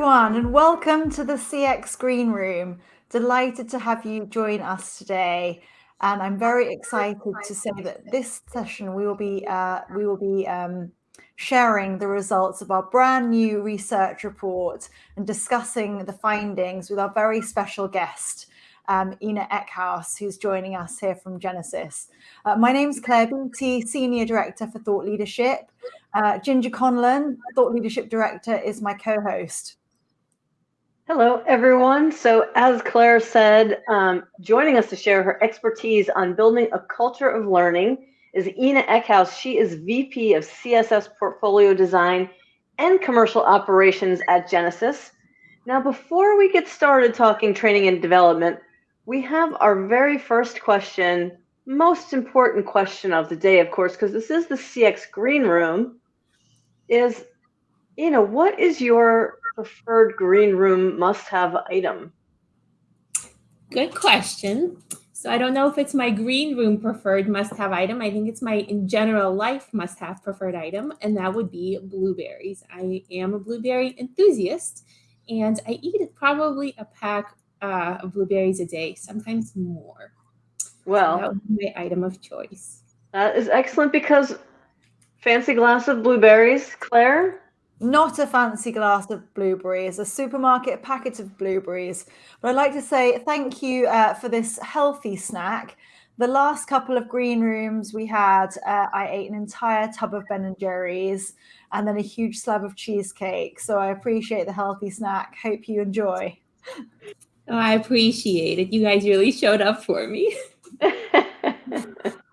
everyone, and welcome to the CX Green Room. Delighted to have you join us today, and I'm very excited to say that this session we will be uh, we will be um, sharing the results of our brand new research report and discussing the findings with our very special guest, um, Ina Eckhouse, who's joining us here from Genesys. Uh, my name is Claire Beattie, Senior Director for Thought Leadership. Uh, Ginger Conlon, Thought Leadership Director, is my co-host. Hello, everyone. So as Claire said, um, joining us to share her expertise on building a culture of learning is Ina Eckhouse. She is VP of CSS Portfolio Design and Commercial Operations at Genesys. Now, before we get started talking training and development, we have our very first question, most important question of the day, of course, because this is the CX Green Room, is, you know, what is your preferred green room must-have item? Good question. So I don't know if it's my green room preferred must-have item. I think it's my in general life must-have preferred item, and that would be blueberries. I am a blueberry enthusiast, and I eat probably a pack uh, of blueberries a day, sometimes more. Well, so that would be my item of choice. That is excellent because fancy glass of blueberries, Claire. Not a fancy glass of blueberries, a supermarket packet of blueberries. But I'd like to say thank you uh, for this healthy snack. The last couple of green rooms we had, uh, I ate an entire tub of Ben and Jerry's and then a huge slab of cheesecake. So I appreciate the healthy snack. Hope you enjoy. Oh, I appreciate it. You guys really showed up for me.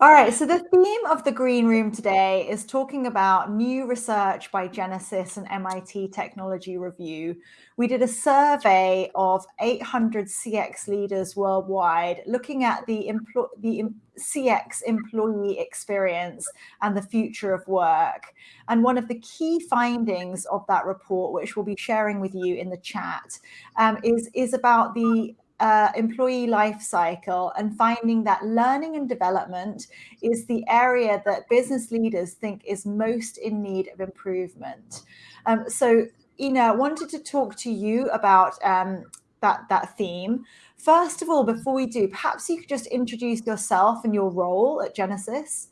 All right, so the theme of the Green Room today is talking about new research by Genesys and MIT Technology Review. We did a survey of 800 CX leaders worldwide looking at the, the CX employee experience and the future of work. And one of the key findings of that report, which we'll be sharing with you in the chat, um, is, is about the uh, employee life cycle and finding that learning and development is the area that business leaders think is most in need of improvement. Um, so, Ina, I wanted to talk to you about um, that, that theme. First of all, before we do, perhaps you could just introduce yourself and your role at Genesys.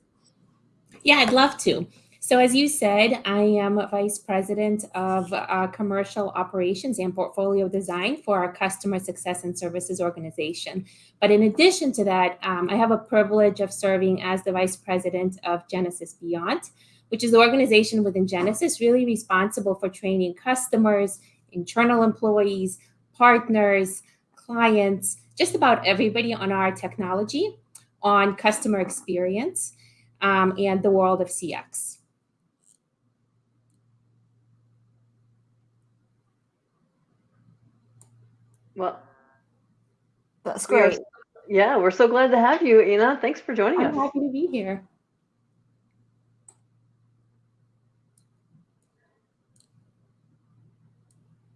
Yeah, I'd love to. So as you said, I am Vice President of uh, Commercial Operations and Portfolio Design for our Customer Success and Services organization. But in addition to that, um, I have a privilege of serving as the Vice President of Genesys Beyond, which is the organization within Genesys really responsible for training customers, internal employees, partners, clients, just about everybody on our technology, on customer experience, um, and the world of CX. Well, that's great. We're, yeah, we're so glad to have you, Ina. Thanks for joining I'm us. I'm happy to be here.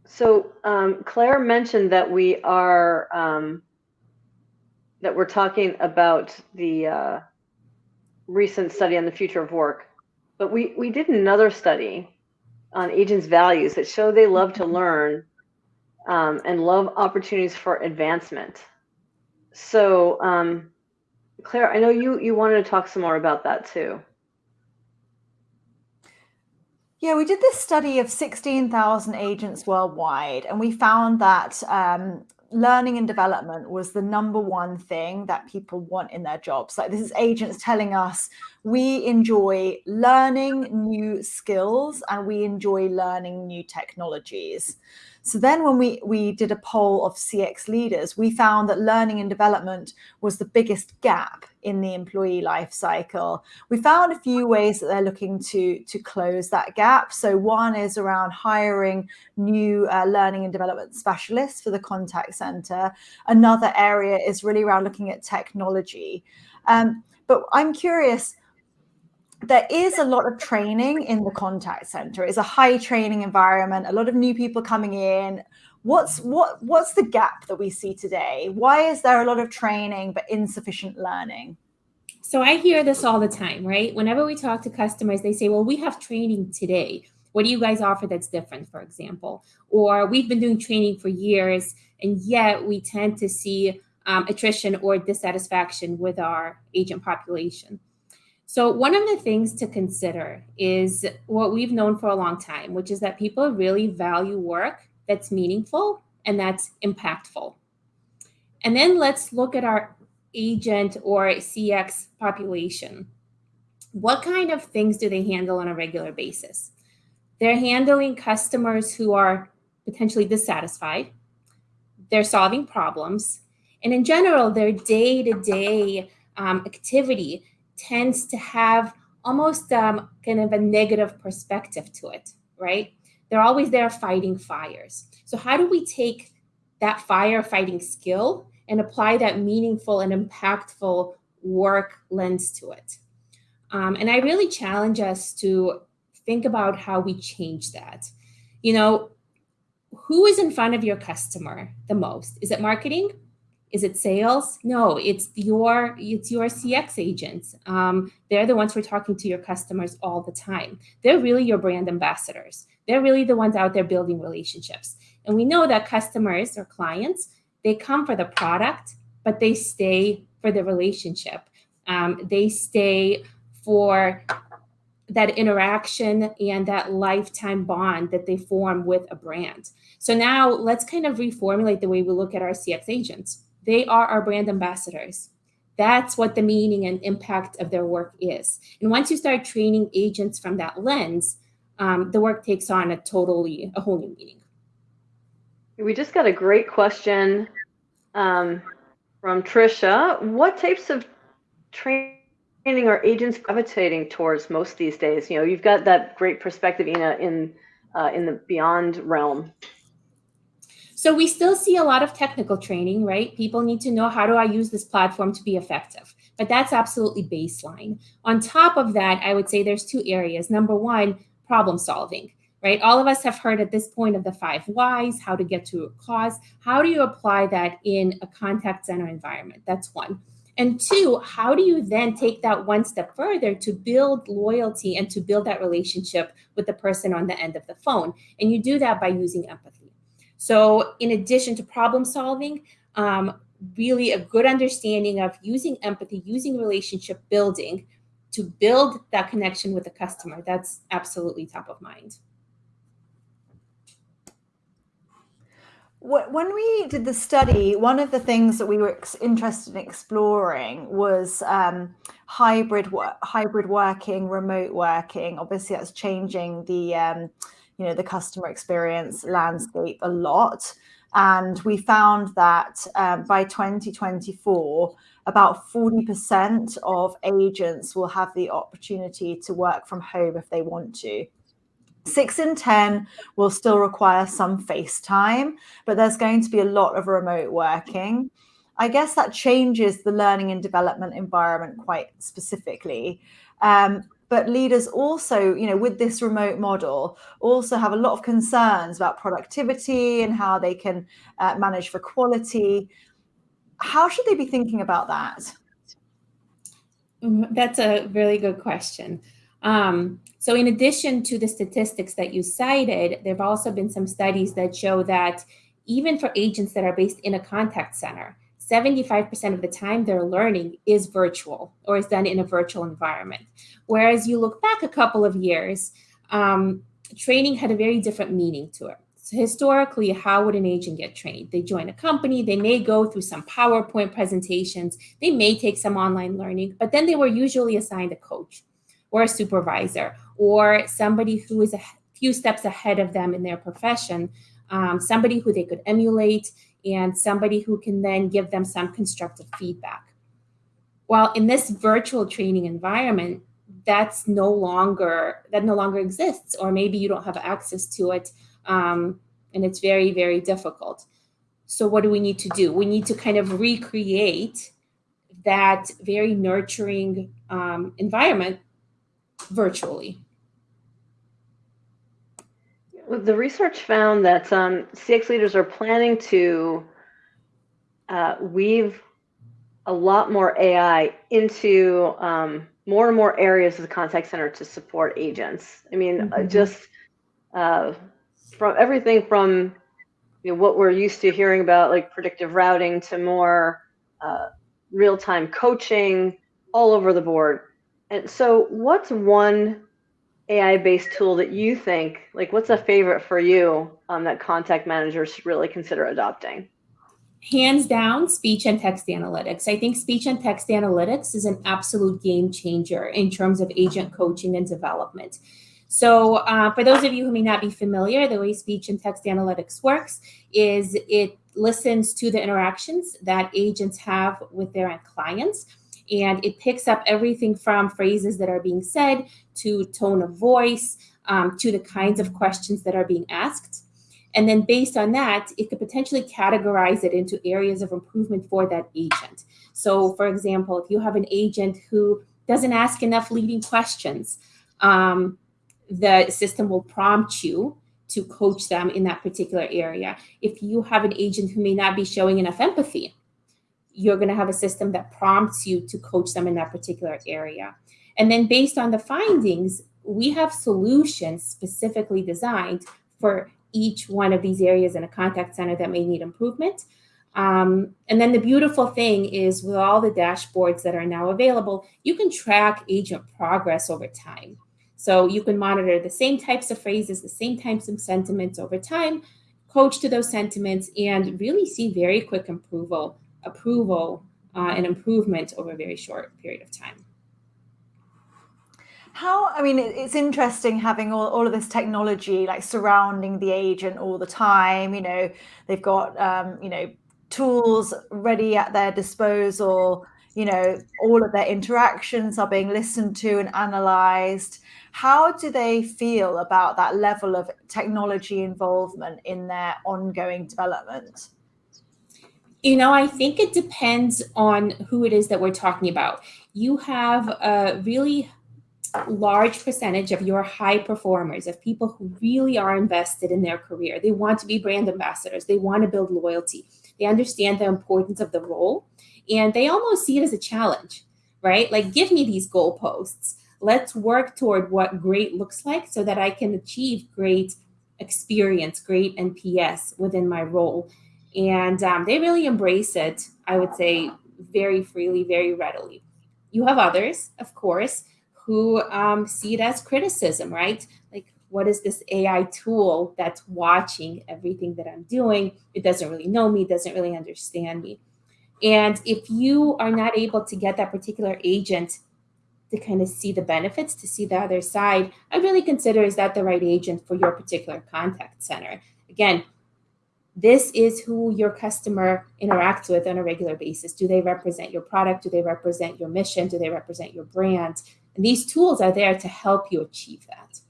So um, Claire mentioned that we are um, that we're talking about the uh, recent study on the future of work, but we we did another study on agents' values that show they love to learn um, and love opportunities for advancement. So, um, Claire, I know you you wanted to talk some more about that too. Yeah, we did this study of 16,000 agents worldwide, and we found that um, learning and development was the number one thing that people want in their jobs. Like this is agents telling us we enjoy learning new skills and we enjoy learning new technologies. So then when we, we did a poll of CX leaders, we found that learning and development was the biggest gap in the employee life cycle. We found a few ways that they're looking to, to close that gap. So one is around hiring new uh, learning and development specialists for the contact center. Another area is really around looking at technology. Um, but I'm curious, there is a lot of training in the contact center. It's a high training environment, a lot of new people coming in. What's what what's the gap that we see today? Why is there a lot of training but insufficient learning? So I hear this all the time, right? Whenever we talk to customers, they say, "Well, we have training today." What do you guys offer that's different, for example? Or we've been doing training for years, and yet we tend to see um, attrition or dissatisfaction with our agent population. So one of the things to consider is what we've known for a long time, which is that people really value work that's meaningful and that's impactful. And then let's look at our agent or CX population. What kind of things do they handle on a regular basis? They're handling customers who are potentially dissatisfied. They're solving problems. And in general, their day to day activity tends to have almost um, kind of a negative perspective to it, right? They're always there fighting fires. So, how do we take that firefighting skill and apply that meaningful and impactful work lens to it? Um, and I really challenge us to think about how we change that. You know, who is in front of your customer the most? Is it marketing? Is it sales? No, it's your it's your CX agents. Um, they're the ones who are talking to your customers all the time. They're really your brand ambassadors. They're really the ones out there building relationships. And we know that customers or clients they come for the product, but they stay for the relationship. Um, they stay for that interaction and that lifetime bond that they form with a brand. So now let's kind of reformulate the way we look at our CX agents. They are our brand ambassadors. That's what the meaning and impact of their work is. And once you start training agents from that lens, um, the work takes on a totally, a whole new meaning. We just got a great question um, from Trisha. What types of training are agents gravitating towards most these days? You know, you've got that great perspective, Ina, in uh, in the beyond realm. So we still see a lot of technical training, right? People need to know how do I use this platform to be effective. But that's absolutely baseline. On top of that, I would say there's two areas. Number one, problem solving, right? All of us have heard at this point of the five whys, how to get to a cause. How do you apply that in a contact center environment? That's one. And two, how do you then take that one step further to build loyalty and to build that relationship with the person on the end of the phone? And you do that by using empathy. So in addition to problem solving, um, really a good understanding of using empathy, using relationship building to build that connection with the customer. That's absolutely top of mind. When we did the study, one of the things that we were interested in exploring was um, hybrid hybrid working, remote working. Obviously, that's changing the um, you know the customer experience landscape a lot. And we found that um, by 2024 about 40% of agents will have the opportunity to work from home if they want to. Six in 10 will still require some face time but there's going to be a lot of remote working. I guess that changes the learning and development environment quite specifically. Um, but leaders also you know with this remote model also have a lot of concerns about productivity and how they can uh, manage for quality. How should they be thinking about that? Mm, that's a really good question. Um, so in addition to the statistics that you cited there have also been some studies that show that even for agents that are based in a contact center 75% of the time their learning is virtual or is done in a virtual environment. Whereas you look back a couple of years, um, training had a very different meaning to it. So historically, how would an agent get trained? They join a company, they may go through some PowerPoint presentations, they may take some online learning, but then they were usually assigned a coach or a supervisor or somebody who is a few steps ahead of them in their profession, um, somebody who they could emulate and somebody who can then give them some constructive feedback. While in this virtual training environment, that's no longer that no longer exists, or maybe you don't have access to it, um, and it's very very difficult. So what do we need to do? We need to kind of recreate that very nurturing um, environment virtually. The research found that um, CX leaders are planning to uh, weave a lot more AI into um, more and more areas of the contact center to support agents. I mean, mm-hmm. uh, just uh, from everything from you know, what we're used to hearing about, like predictive routing, to more uh, real time coaching all over the board. And so, what's one AI based tool that you think, like, what's a favorite for you um, that contact managers should really consider adopting? Hands down, speech and text analytics. I think speech and text analytics is an absolute game changer in terms of agent coaching and development. So, uh, for those of you who may not be familiar, the way speech and text analytics works is it listens to the interactions that agents have with their clients and it picks up everything from phrases that are being said to tone of voice um, to the kinds of questions that are being asked. And then based on that, it could potentially categorize it into areas of improvement for that agent. So, for example, if you have an agent who doesn't ask enough leading questions, um, the system will prompt you to coach them in that particular area. If you have an agent who may not be showing enough empathy, you're going to have a system that prompts you to coach them in that particular area. And then based on the findings, we have solutions specifically designed for each one of these areas in a contact center that may need improvement. Um, and then the beautiful thing is with all the dashboards that are now available, you can track agent progress over time. So you can monitor the same types of phrases, the same types of sentiments over time, coach to those sentiments, and really see very quick approval approval uh, and improvement over a very short period of time. How, I mean, it's interesting having all, all of this technology like surrounding the agent all the time. You know, they've got, um, you know, tools ready at their disposal. You know, all of their interactions are being listened to and analyzed. How do they feel about that level of technology involvement in their ongoing development? You know, I think it depends on who it is that we're talking about. You have a really large percentage of your high performers, of people who really are invested in their career. They want to be brand ambassadors, they want to build loyalty, they understand the importance of the role, and they almost see it as a challenge, right? Like, give me these goalposts. Let's work toward what great looks like so that I can achieve great experience, great NPS within my role and um, they really embrace it i would say very freely very readily. You have others of course who um, see it as criticism right? Like what is this ai tool that's watching everything that i'm doing? It doesn't really know me doesn't really understand me. And if you are not able to get that particular agent to kind of see the benefits to see the other side i really consider is that the right agent for your particular contact center? Again this is who your customer interacts with on a regular basis. Do they represent your product? Do they represent your mission? Do they represent your brand? And these tools are there to help you achieve that.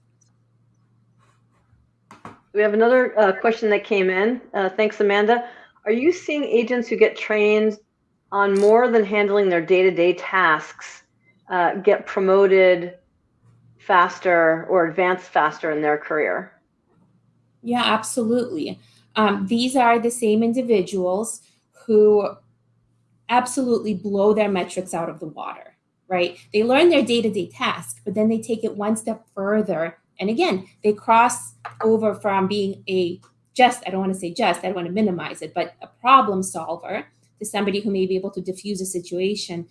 We have another uh, question that came in. Uh, thanks, Amanda. Are you seeing agents who get trained on more than handling their day to day tasks uh, get promoted faster or advance faster in their career? Yeah, absolutely. Um, these are the same individuals who absolutely blow their metrics out of the water, right? They learn their day to day task, but then they take it one step further. And again, they cross over from being a just, I don't want to say just, I don't want to minimize it, but a problem solver to somebody who may be able to diffuse a situation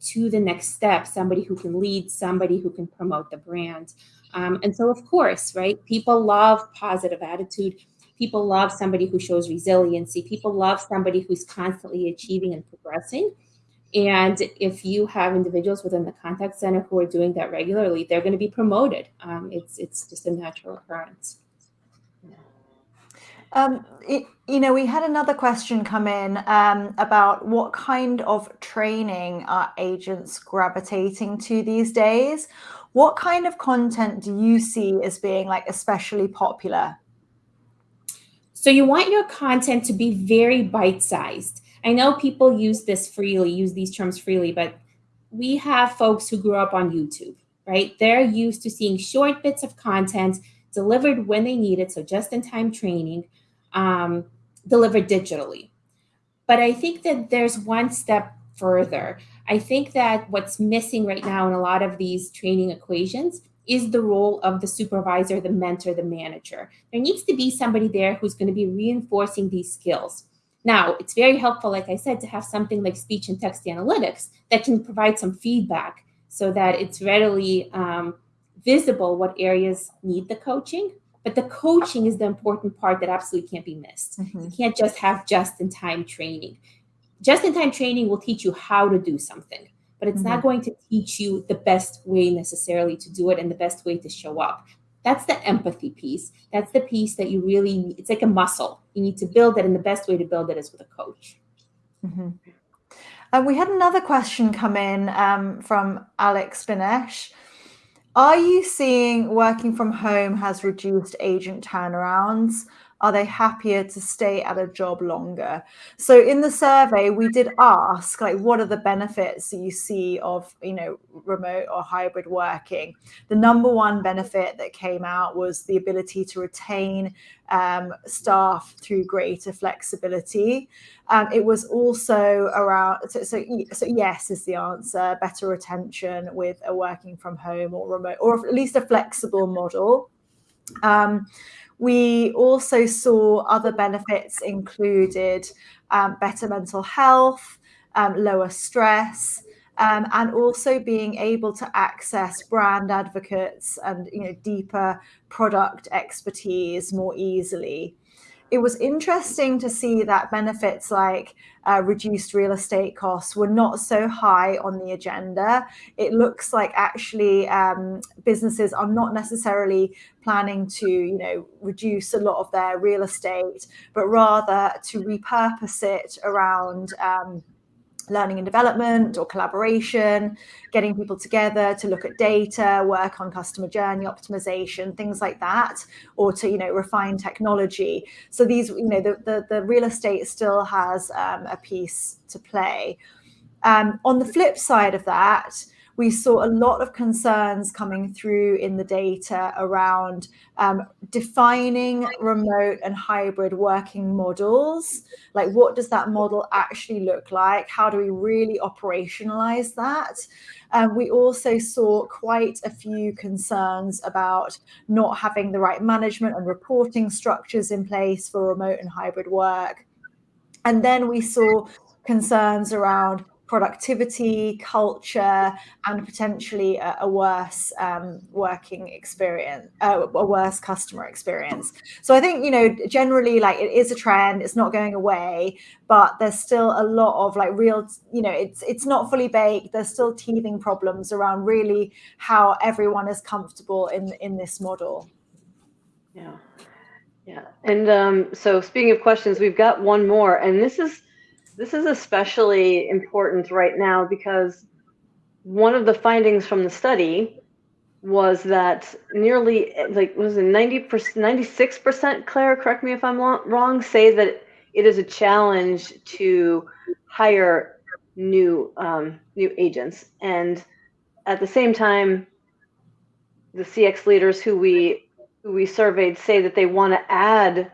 to the next step, somebody who can lead, somebody who can promote the brand. Um, and so, of course, right, people love positive attitude People love somebody who shows resiliency. People love somebody who's constantly achieving and progressing. And if you have individuals within the contact center who are doing that regularly, they're going to be promoted. Um, it's it's just a natural occurrence. Um, it, you know, we had another question come in um, about what kind of training are agents gravitating to these days? What kind of content do you see as being like especially popular so you want your content to be very bite sized. I know people use this freely, use these terms freely, but we have folks who grew up on YouTube, right? They're used to seeing short bits of content delivered when they need it, so just in time training, um, delivered digitally. But I think that there's one step further. I think that what's missing right now in a lot of these training equations is the role of the supervisor, the mentor, the manager. There needs to be somebody there who's going to be reinforcing these skills. Now, it's very helpful, like I said, to have something like speech and text analytics that can provide some feedback so that it's readily um, visible what areas need the coaching. But the coaching is the important part that absolutely can't be missed. Mm-hmm. You can't just have just in time training. Just in time training will teach you how to do something, but it's mm-hmm. not going to teach you the best way necessarily to do it and the best way to show up. That's the empathy piece. That's the piece that you really, need. it's like a muscle. You need to build it, and the best way to build it is with a coach. Mm-hmm. Uh, we had another question come in um, from Alex Binesh. Are you seeing working from home has reduced agent turnarounds? Are they happier to stay at a job longer? So in the survey, we did ask, like, what are the benefits that you see of, you know, remote or hybrid working? The number one benefit that came out was the ability to retain um, staff through greater flexibility. Um, it was also around, so, so, so, yes is the answer, better retention with a working from home or remote, or at least a flexible model. Um, we also saw other benefits included um, better mental health, um, lower stress, um, and also being able to access brand advocates and you know deeper product expertise more easily it was interesting to see that benefits like uh, reduced real estate costs were not so high on the agenda. It looks like actually um, businesses are not necessarily planning to, you know, reduce a lot of their real estate, but rather to repurpose it around. Um, learning and development or collaboration, getting people together to look at data, work on customer journey optimization, things like that, or to you know refine technology. So these you know the the, the real estate still has um, a piece to play. Um, on the flip side of that, we saw a lot of concerns coming through in the data around um, defining remote and hybrid working models. Like, what does that model actually look like? How do we really operationalize that? Um, we also saw quite a few concerns about not having the right management and reporting structures in place for remote and hybrid work. And then we saw concerns around productivity, culture, and potentially a, a worse um, working experience, uh, a worse customer experience. So I think you know generally like it is a trend. It's not going away, but there's still a lot of like real you know it's it's not fully baked. There's still teething problems around really how everyone is comfortable in in this model. Yeah. Yeah. And um, so speaking of questions, we've got one more, and this is this is especially important right now because one of the findings from the study was that nearly like was it 90 percent 96 percent claire correct me if i'm wrong say that it is a challenge to hire new um, new agents. And at the same time the cx leaders who we who we surveyed say that they want to add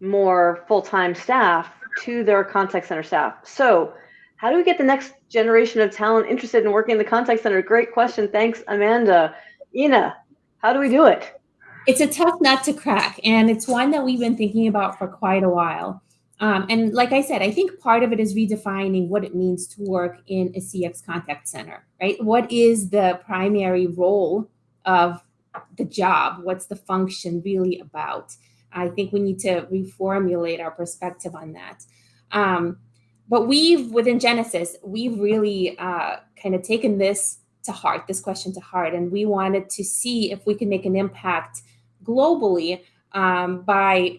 more full-time staff to their contact center staff. So, how do we get the next generation of talent interested in working in the contact center? Great question. Thanks, Amanda. Ina, how do we do it? It's a tough nut to crack, and it's one that we've been thinking about for quite a while. Um, and like I said, I think part of it is redefining what it means to work in a CX contact center, right? What is the primary role of the job? What's the function really about? I think we need to reformulate our perspective on that. Um, but we've, within Genesys, we've really uh, kind of taken this to heart, this question to heart, and we wanted to see if we can make an impact globally um, by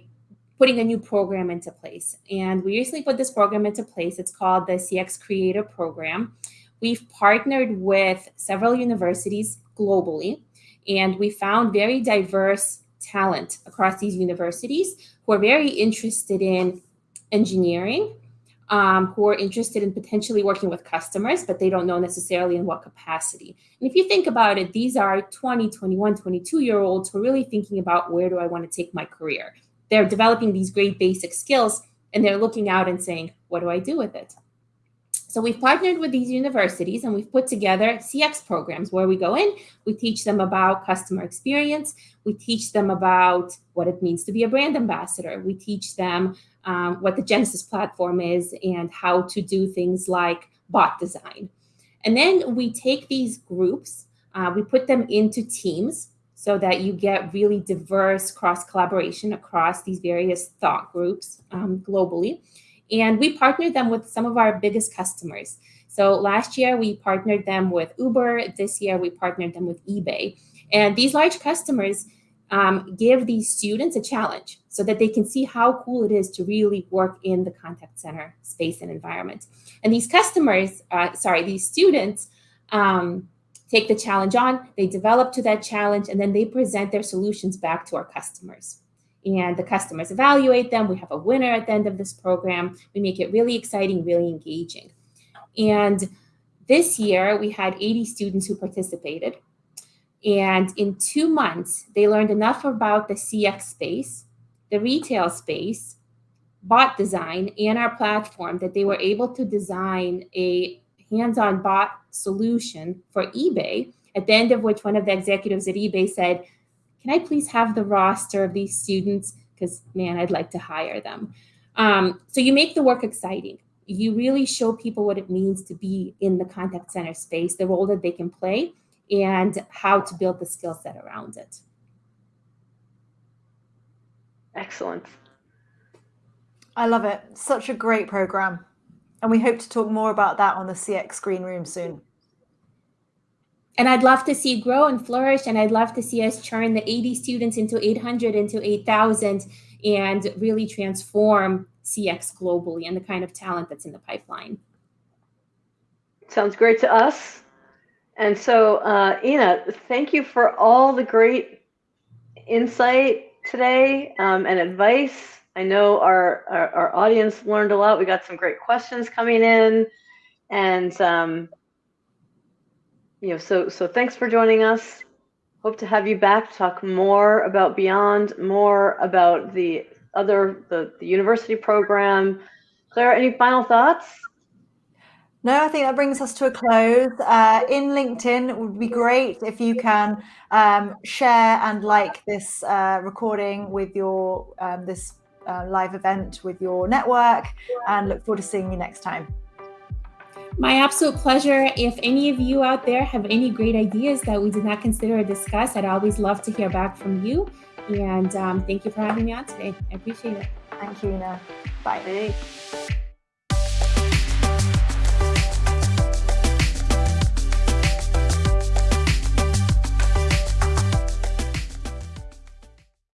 putting a new program into place. And we recently put this program into place. It's called the CX Creator Program. We've partnered with several universities globally, and we found very diverse talent across these universities who are very interested in engineering, um, who are interested in potentially working with customers, but they don't know necessarily in what capacity. And if you think about it, these are 20, 21, 22 year olds who are really thinking about where do I want to take my career. They're developing these great basic skills and they're looking out and saying, what do I do with it? So we've partnered with these universities and we've put together CX programs where we go in, we teach them about customer experience, we teach them about what it means to be a brand ambassador, we teach them um, what the Genesys platform is and how to do things like bot design. And then we take these groups, uh, we put them into teams so that you get really diverse cross collaboration across these various thought groups um, globally. And we partnered them with some of our biggest customers. So last year we partnered them with Uber. This year we partnered them with eBay. And these large customers um, give these students a challenge so that they can see how cool it is to really work in the contact center space and environment. And these customers, uh, sorry, these students um, take the challenge on, they develop to that challenge, and then they present their solutions back to our customers and the customers evaluate them. We have a winner at the end of this program. We make it really exciting, really engaging. And this year we had 80 students who participated. And in two months, they learned enough about the CX space, the retail space, bot design, and our platform that they were able to design a hands-on bot solution for eBay, at the end of which one of the executives at eBay said, can I please have the roster of these students? Because man, I'd like to hire them. Um, so you make the work exciting. You really show people what it means to be in the contact center space, the role that they can play, and how to build the skill set around it. Excellent. I love it. Such a great program. And we hope to talk more about that on the CX Green Room soon and I'd love to see grow and flourish. And I'd love to see us turn the 80 students into 800, into 8,000, and really transform CX globally and the kind of talent that's in the pipeline. Sounds great to us. And so, uh, Ina, thank you for all the great insight today um, and advice. I know our, our, our, audience learned a lot. We got some great questions coming in. And um, you know, so so thanks for joining us. Hope to have you back talk more about Beyond, more about the other the, the university program. Claire, any final thoughts? No, I think that brings us to a close. Uh, in LinkedIn, it would be great if you can um, share and like this uh, recording with your um, this uh, live event with your network, and look forward to seeing you next time. My absolute pleasure. If any of you out there have any great ideas that we did not consider or discuss, I'd always love to hear back from you. And um, thank you for having me on today. I appreciate it. Thank you, Ina. Bye. Thanks.